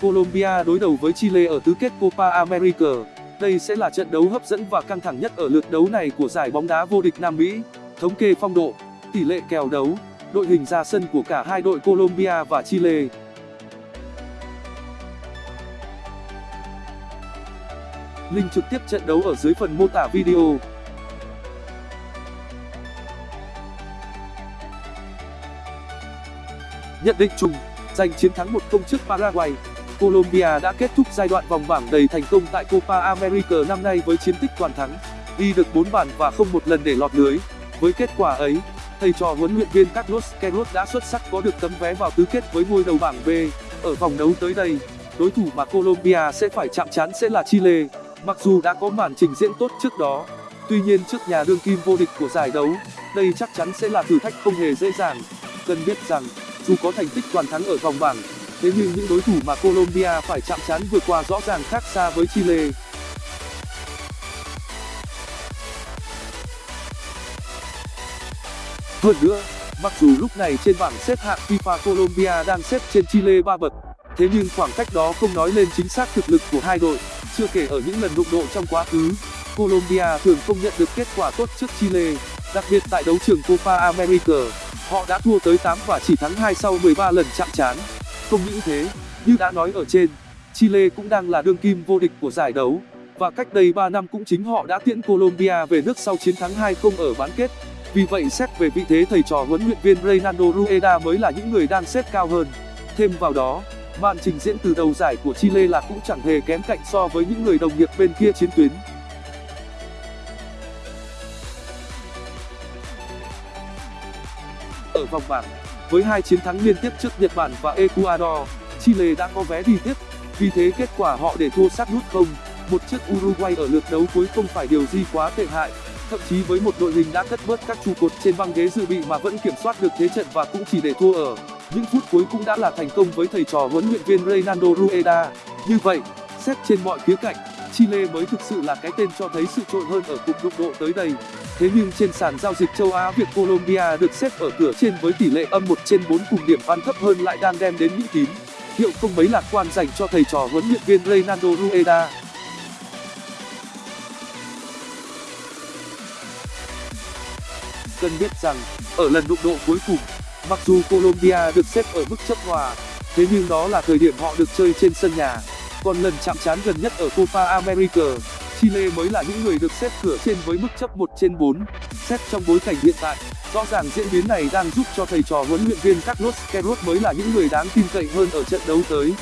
Colombia đối đầu với Chile ở tứ kết Copa America. Đây sẽ là trận đấu hấp dẫn và căng thẳng nhất ở lượt đấu này của giải bóng đá vô địch Nam Mỹ. Thống kê phong độ, tỷ lệ kèo đấu, đội hình ra sân của cả hai đội Colombia và Chile. Link trực tiếp trận đấu ở dưới phần mô tả video. Nhận định chung, giành chiến thắng 1-0 trước Paraguay, Colombia đã kết thúc giai đoạn vòng bảng đầy thành công tại Copa America năm nay với chiến tích toàn thắng, ghi được 4 bàn và không một lần để lọt lưới. Với kết quả ấy, thầy trò huấn luyện viên Carlos Queiroz đã xuất sắc có được tấm vé vào tứ kết với ngôi đầu bảng B. Ở vòng đấu tới đây, đối thủ mà Colombia sẽ phải chạm trán sẽ là Chile. Mặc dù đã có màn trình diễn tốt trước đó, tuy nhiên trước nhà đương kim vô địch của giải đấu, đây chắc chắn sẽ là thử thách không hề dễ dàng. Cần biết rằng, dù có thành tích toàn thắng ở vòng bảng, thế nhưng những đối thủ mà Colombia phải chạm trán vừa qua rõ ràng khác xa với Chile. Hơn nữa, mặc dù lúc này trên bảng xếp hạng FIFA Colombia đang xếp trên Chile 3 bậc, thế nhưng khoảng cách đó không nói lên chính xác thực lực của hai đội. Chưa kể ở những lần đụng độ trong quá khứ, Colombia thường không nhận được kết quả tốt trước Chile, đặc biệt tại đấu trường Copa America. Họ đã thua tới và chỉ thắng sau lần chạm trán. Không những thế, như đã nói ở trên, Chile cũng đang là đương kim vô địch của giải đấu và cách đây 3 năm cũng chính họ đã tiễn Colombia về nước sau chiến thắng 2-0 ở bán kết. Vì vậy xét về vị thế thầy trò huấn luyện viên Reynaldo Rueda mới là những người đang xếp cao hơn. Thêm vào đó, màn trình diễn từ đầu giải của Chile là cũng chẳng hề kém cạnh so với những người đồng nghiệp bên kia chiến tuyến. Ở vòng bảng, với hai chiến thắng liên tiếp trước Nhật Bản và Ecuador, Chile đã có vé đi tiếp, vì thế kết quả họ để thua sát nút không một chiếc Uruguay ở lượt đấu cuối không phải điều gì quá tệ hại. Thậm chí với một đội hình đã cất bớt các trụ cột trên băng ghế dự bị mà vẫn kiểm soát được thế trận và cũng chỉ để thua ở. Những phút cuối cũng đã là thành công với thầy trò huấn luyện viên Reynaldo Rueda. Như vậy xét trên mọi khía cạnh Chile mới thực sự là cái tên cho thấy sự trội hơn ở cục đụng độ tới đây. Thế nhưng trên sàn giao dịch châu Á việc Colombia được xếp ở cửa trên với tỷ lệ âm trên cùng điểm ăn thấp hơn lại đang đem đến những tín hiệu không mấy lạc quan dành cho thầy trò huấn luyện viên Reynaldo Rueda. Cần biết rằng, ở lần đụng độ cuối cùng, mặc dù colombia được xếp ở mức chấp hòa, thế nhưng đó là thời điểm họ được chơi trên sân nhà còn lần chạm trán gần nhất ở copa america. Chile mới là những người được xếp cửa trên với mức chấp trên xét trong bối cảnh hiện tại, rõ ràng diễn biến này đang giúp cho thầy trò huấn luyện viên carlos queiroz mới là những người đáng tin cậy hơn ở trận đấu tới.